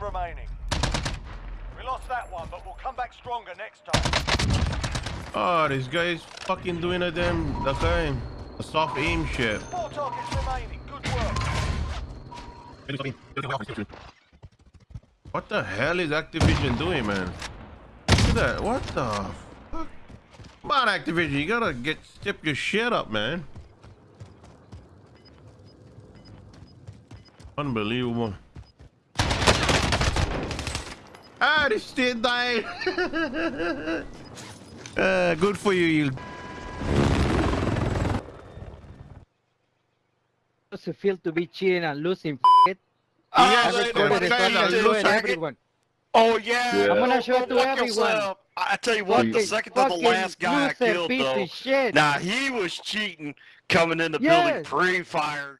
remaining. We lost that one, but we'll come back stronger next time. Oh, this guy is fucking doing a damn the guy a soft aim shit. Four targets remaining. Good work. What the hell is Activision doing, man? Look at that. What the fuck? Come on, Activision. You gotta get step your shit up, man. Unbelievable. Ah, this shit died. uh, good for you, you. Does it feel to be cheating and losing? F- it? Oh, I recorded it, I'm gonna show it they- everyone. Oh yeah. Yeah. I'm gonna show it to everyone. yourself. I I tell you what, the second to the last guy I killed piece though. of shit. Nah, he was cheating coming in the building pre-fire.